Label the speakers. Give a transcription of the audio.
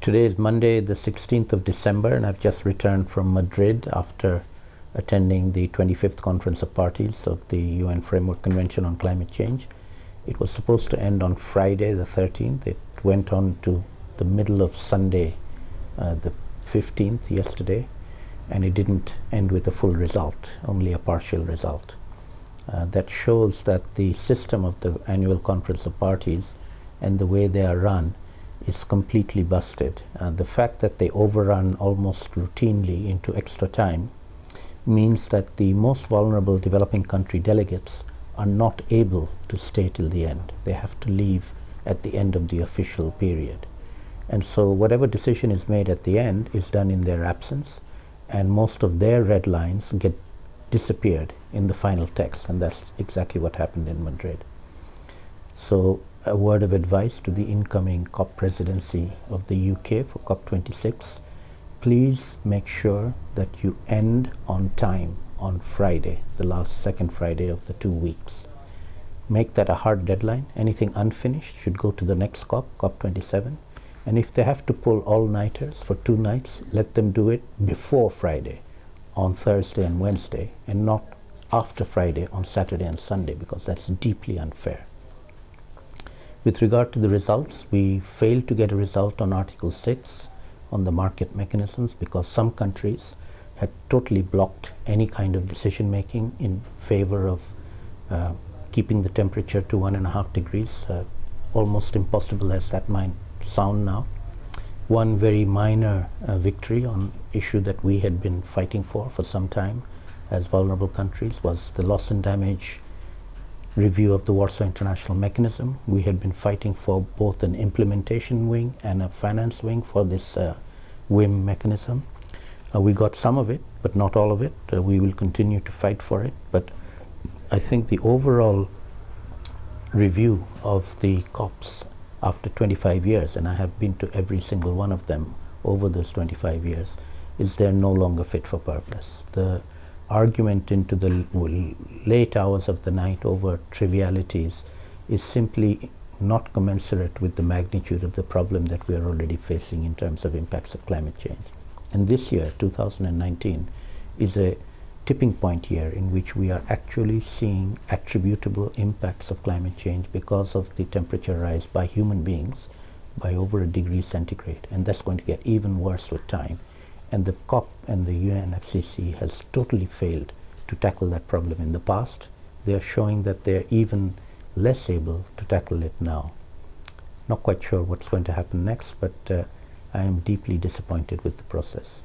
Speaker 1: Today is Monday, the 16th of December, and I've just returned from Madrid after attending the 25th Conference of Parties of the UN Framework Convention on Climate Change. It was supposed to end on Friday, the 13th. It went on to the middle of Sunday, uh, the 15th, yesterday, and it didn't end with a full result, only a partial result. Uh, that shows that the system of the annual Conference of Parties and the way they are run is completely busted. The fact that they overrun almost routinely into extra time means that the most vulnerable developing country delegates are not able to stay till the end. They have to leave at the end of the official period. And so whatever decision is made at the end is done in their absence and most of their red lines get disappeared in the final text and that's exactly what happened in Madrid. So a word of advice to the incoming COP presidency of the UK for COP26. Please make sure that you end on time on Friday, the last second Friday of the two weeks. Make that a hard deadline. Anything unfinished should go to the next COP, COP27. And if they have to pull all-nighters for two nights, let them do it before Friday, on Thursday and Wednesday, and not after Friday on Saturday and Sunday, because that's deeply unfair. With regard to the results, we failed to get a result on Article 6 on the market mechanisms because some countries had totally blocked any kind of decision making in favor of uh, keeping the temperature to one and a half degrees, uh, almost impossible as that might sound now. One very minor uh, victory on issue that we had been fighting for for some time as vulnerable countries was the loss and damage review of the Warsaw International Mechanism. We had been fighting for both an implementation wing and a finance wing for this uh, WIM mechanism. Uh, we got some of it, but not all of it. Uh, we will continue to fight for it. But I think the overall review of the COPs after 25 years, and I have been to every single one of them over those 25 years, is they're no longer fit for purpose. The argument into the late hours of the night over trivialities is simply not commensurate with the magnitude of the problem that we are already facing in terms of impacts of climate change. And this year, 2019, is a tipping point year in which we are actually seeing attributable impacts of climate change because of the temperature rise by human beings by over a degree centigrade. And that's going to get even worse with time. And the COP and the UNFCCC has totally failed to tackle that problem in the past. They are showing that they're even less able to tackle it now. Not quite sure what's going to happen next, but uh, I am deeply disappointed with the process.